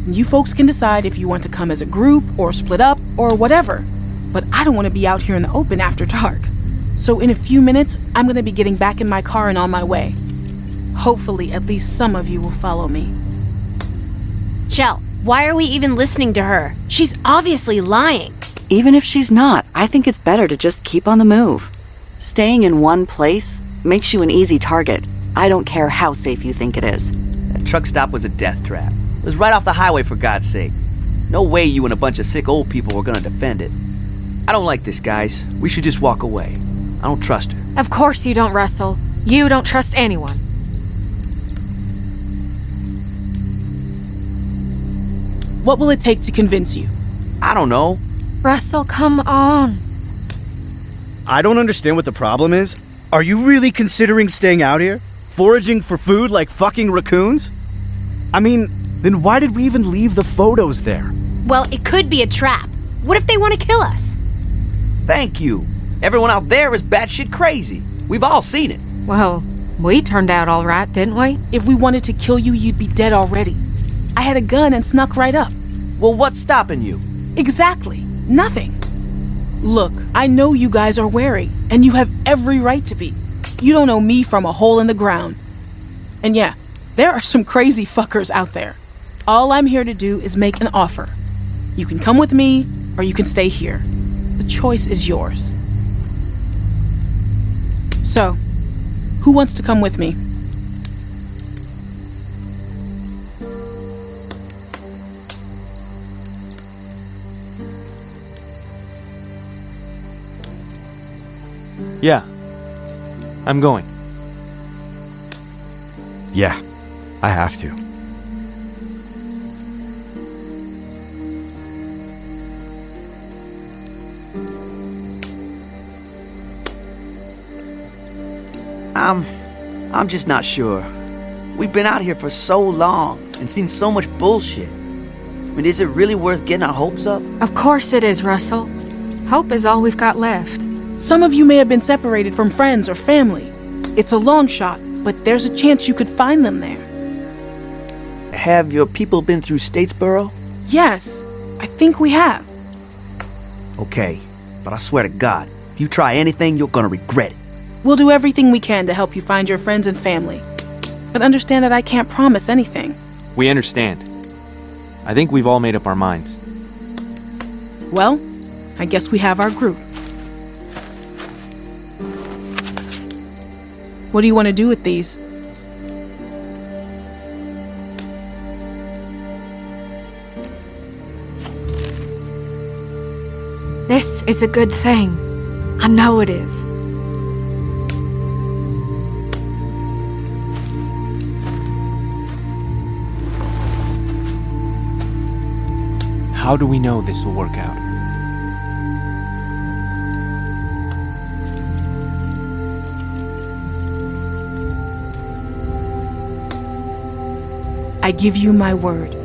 [SPEAKER 18] You folks can decide if you want to come as a group or split up or whatever. But I don't want to be out here in the open after dark. So in a few minutes, I'm going to be getting back in my car and on my way. Hopefully, at least some of you will follow me.
[SPEAKER 19] Shel, why are we even listening to her? She's obviously lying.
[SPEAKER 7] Even if she's not, I think it's better to just keep on the move. Staying in one place makes you an easy target. I don't care how safe you think it is.
[SPEAKER 1] That truck stop was a death trap. It was right off the highway, for God's sake. No way you and a bunch of sick old people were gonna defend it. I don't like this, guys. We should just walk away. I don't trust her.
[SPEAKER 4] Of course you don't, Russell. You don't trust anyone.
[SPEAKER 18] What will it take to convince you?
[SPEAKER 1] I don't know.
[SPEAKER 4] Russell, come on.
[SPEAKER 10] I don't understand what the problem is. Are you really considering staying out here? Foraging for food like fucking raccoons? I mean, then why did we even leave the photos there?
[SPEAKER 19] Well, it could be a trap. What if they want to kill us?
[SPEAKER 1] Thank you. Everyone out there is batshit crazy. We've all seen it.
[SPEAKER 4] Well, we turned out all right, didn't we?
[SPEAKER 18] If we wanted to kill you, you'd be dead already. I had a gun and snuck right up.
[SPEAKER 1] Well, what's stopping you?
[SPEAKER 18] Exactly. Nothing. Look, I know you guys are wary, and you have every right to be. You don't know me from a hole in the ground. And yeah, there are some crazy fuckers out there. All I'm here to do is make an offer. You can come with me, or you can stay here. The choice is yours. So, who wants to come with me?
[SPEAKER 5] Yeah. I'm going.
[SPEAKER 10] Yeah, I have to.
[SPEAKER 1] I'm. I'm just not sure. We've been out here for so long and seen so much bullshit. I mean, is it really worth getting our hopes up?
[SPEAKER 4] Of course it is, Russell. Hope is all we've got left.
[SPEAKER 18] Some of you may have been separated from friends or family. It's a long shot, but there's a chance you could find them there.
[SPEAKER 1] Have your people been through Statesboro?
[SPEAKER 18] Yes, I think we have.
[SPEAKER 1] Okay, but I swear to God, if you try anything, you're gonna regret it.
[SPEAKER 18] We'll do everything we can to help you find your friends and family. But understand that I can't promise anything.
[SPEAKER 5] We understand. I think we've all made up our minds.
[SPEAKER 18] Well, I guess we have our group. What do you want to do with these?
[SPEAKER 4] This is a good thing. I know it is.
[SPEAKER 5] How do we know this will work out?
[SPEAKER 18] I give you my word.